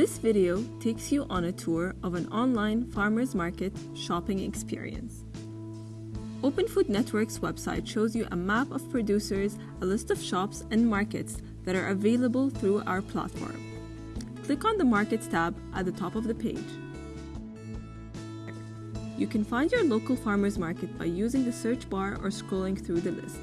This video takes you on a tour of an online farmers market shopping experience. Open Food Network's website shows you a map of producers, a list of shops and markets that are available through our platform. Click on the Markets tab at the top of the page. You can find your local farmers market by using the search bar or scrolling through the list.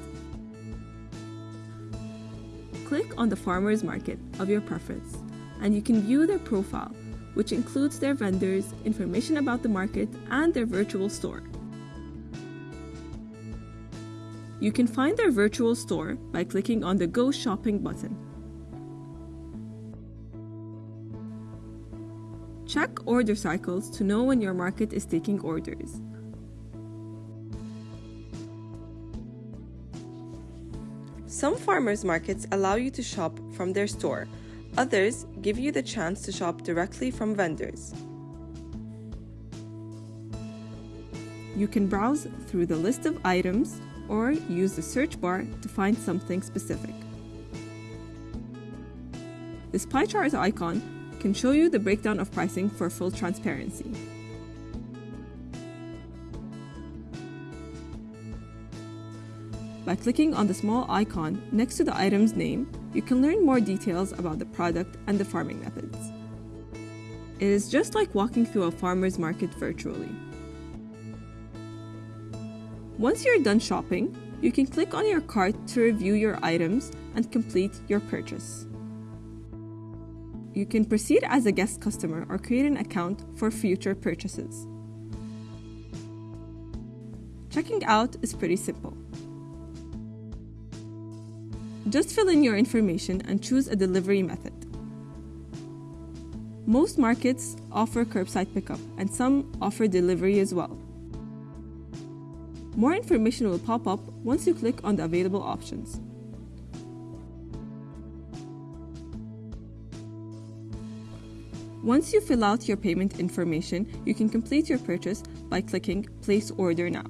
Click on the farmers market of your preference and you can view their profile, which includes their vendors, information about the market, and their virtual store. You can find their virtual store by clicking on the Go Shopping button. Check order cycles to know when your market is taking orders. Some farmers markets allow you to shop from their store, others give you the chance to shop directly from vendors. You can browse through the list of items or use the search bar to find something specific. This pie chart icon can show you the breakdown of pricing for full transparency. By clicking on the small icon next to the item's name, you can learn more details about the product and the farming methods. It is just like walking through a farmer's market virtually. Once you're done shopping, you can click on your cart to review your items and complete your purchase. You can proceed as a guest customer or create an account for future purchases. Checking out is pretty simple. Just fill in your information and choose a delivery method. Most markets offer curbside pickup and some offer delivery as well. More information will pop up once you click on the available options. Once you fill out your payment information, you can complete your purchase by clicking Place Order Now.